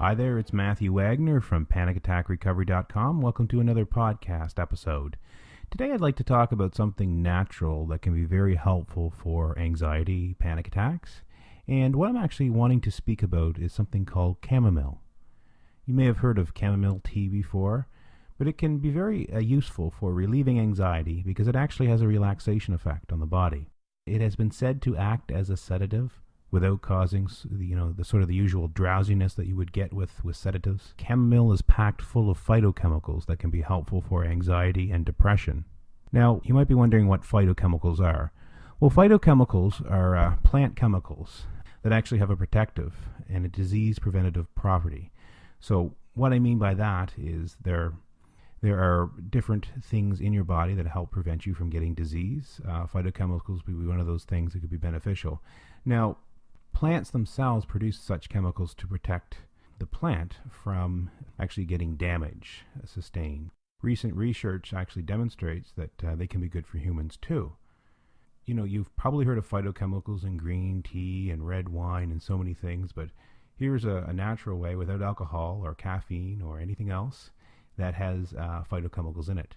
Hi there, it's Matthew Wagner from PanicAttackRecovery.com. Welcome to another podcast episode. Today I'd like to talk about something natural that can be very helpful for anxiety, panic attacks. And what I'm actually wanting to speak about is something called chamomile. You may have heard of chamomile tea before, but it can be very uh, useful for relieving anxiety because it actually has a relaxation effect on the body. It has been said to act as a sedative without causing you know the sort of the usual drowsiness that you would get with with sedatives. Chamomile is packed full of phytochemicals that can be helpful for anxiety and depression. Now, you might be wondering what phytochemicals are. Well, phytochemicals are uh, plant chemicals that actually have a protective and a disease preventative property. So, what I mean by that is there there are different things in your body that help prevent you from getting disease. Uh, phytochemicals would be one of those things that could be beneficial. Now, plants themselves produce such chemicals to protect the plant from actually getting damage sustained. Recent research actually demonstrates that uh, they can be good for humans too. You know, you've probably heard of phytochemicals in green tea and red wine and so many things, but here's a, a natural way without alcohol or caffeine or anything else that has uh, phytochemicals in it.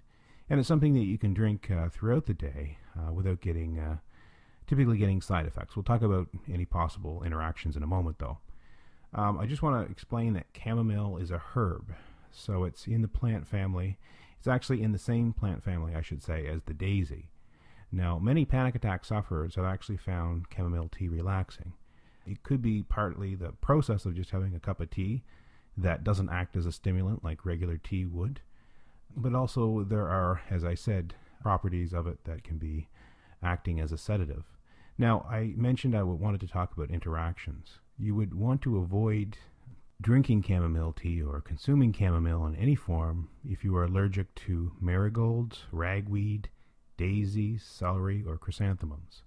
And it's something that you can drink uh, throughout the day uh, without getting uh, typically getting side effects. We'll talk about any possible interactions in a moment, though. Um, I just want to explain that chamomile is a herb, so it's in the plant family. It's actually in the same plant family, I should say, as the daisy. Now, many panic attack sufferers have actually found chamomile tea relaxing. It could be partly the process of just having a cup of tea that doesn't act as a stimulant like regular tea would, but also there are, as I said, properties of it that can be acting as a sedative. Now, I mentioned I wanted to talk about interactions. You would want to avoid drinking chamomile tea or consuming chamomile in any form if you are allergic to marigolds, ragweed, daisies, celery, or chrysanthemums.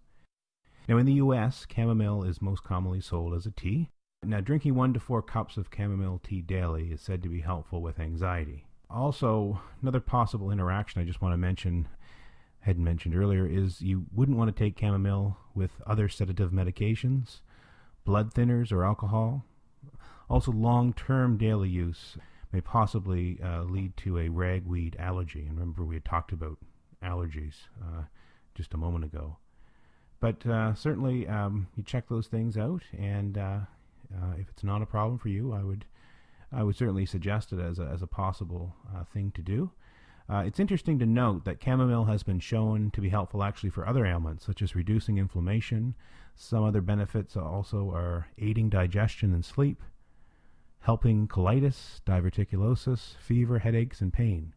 Now, in the U.S., chamomile is most commonly sold as a tea. Now, drinking one to four cups of chamomile tea daily is said to be helpful with anxiety. Also, another possible interaction I just want to mention had mentioned earlier is you wouldn't want to take chamomile with other sedative medications, blood thinners, or alcohol. Also, long term daily use may possibly uh, lead to a ragweed allergy. And remember, we had talked about allergies uh, just a moment ago. But uh, certainly, um, you check those things out, and uh, uh, if it's not a problem for you, I would I would certainly suggest it as a, as a possible uh, thing to do. Uh, it's interesting to note that chamomile has been shown to be helpful actually for other ailments, such as reducing inflammation. Some other benefits also are aiding digestion and sleep, helping colitis, diverticulosis, fever, headaches, and pain.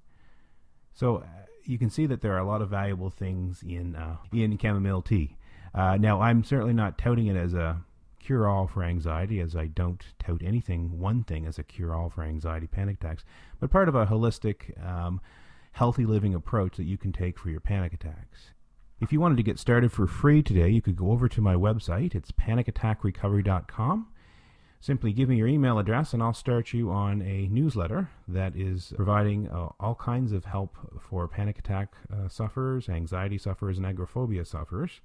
So uh, you can see that there are a lot of valuable things in uh, in chamomile tea. Uh, now, I'm certainly not touting it as a cure-all for anxiety, as I don't tout anything, one thing as a cure-all for anxiety panic attacks, but part of a holistic um, healthy living approach that you can take for your panic attacks. If you wanted to get started for free today, you could go over to my website. It's panicattackrecovery.com. Simply give me your email address and I'll start you on a newsletter that is providing uh, all kinds of help for panic attack uh, sufferers, anxiety sufferers, and agoraphobia sufferers.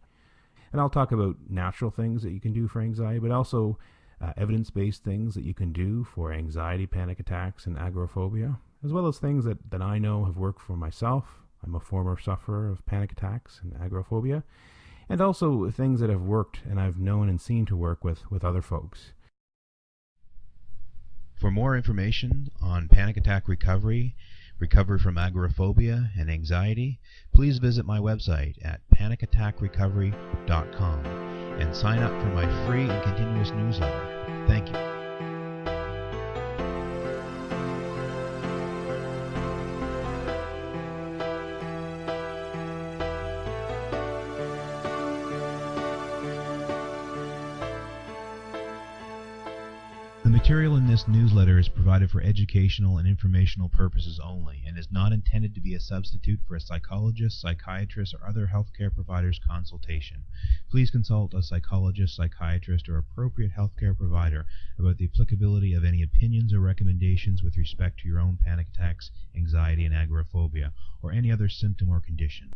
And I'll talk about natural things that you can do for anxiety, but also uh, evidence based things that you can do for anxiety, panic attacks, and agoraphobia as well as things that, that I know have worked for myself. I'm a former sufferer of panic attacks and agoraphobia, and also things that have worked and I've known and seen to work with, with other folks. For more information on panic attack recovery, recovery from agoraphobia and anxiety, please visit my website at panicattackrecovery.com and sign up for my free and continuous newsletter. Thank you. Material in this newsletter is provided for educational and informational purposes only and is not intended to be a substitute for a psychologist, psychiatrist, or other healthcare provider's consultation. Please consult a psychologist, psychiatrist, or appropriate healthcare provider about the applicability of any opinions or recommendations with respect to your own panic attacks, anxiety, and agoraphobia, or any other symptom or condition.